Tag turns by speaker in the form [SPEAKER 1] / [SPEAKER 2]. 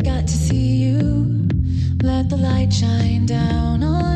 [SPEAKER 1] I've got to see you. Let the light shine down on